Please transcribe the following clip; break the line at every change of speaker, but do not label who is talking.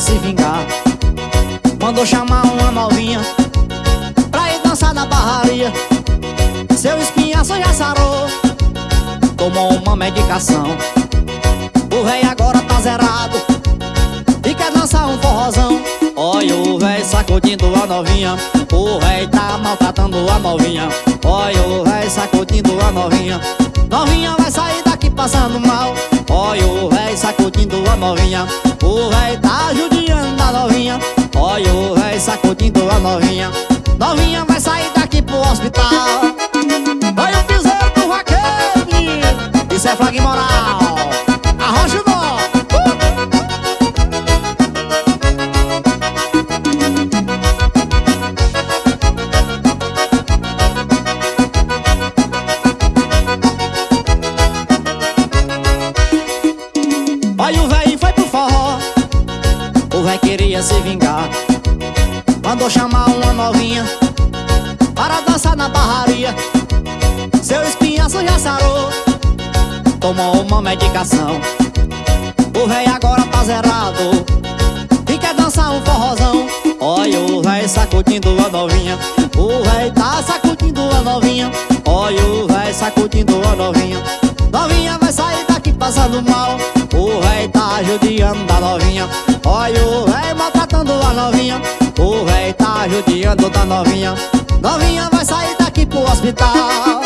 se vingar. Mandou chamar uma novinha Pra ir dançar na barraria. Seu espinhaço já sarou Tomou uma medicação. O véi agora tá zerado E quer dançar um forrozão. Olha o véi sacudindo a novinha O véi tá maltratando a novinha. Olha o véi sacudindo a novinha Novinha vai sair daqui passando mal. Olha o véi sacudindo a novinha O véi tá judiando a novinha queria se vingar. Mandou chamar uma novinha Para dançar na barraria. Seu espinhaço já sarou Tomou uma medicação. O véi agora tá zerado E quer dançar um forrozão. Olha o véi sacudindo a novinha O véi tá sacudindo a novinha. Olha o véi sacudindo a novinha Novinha vai sair daqui passando mal. O véi tá judiando a novinha Olha o véi maltratando a novinha. O véi tá judiando da novinha. Novinha vai sair daqui pro hospital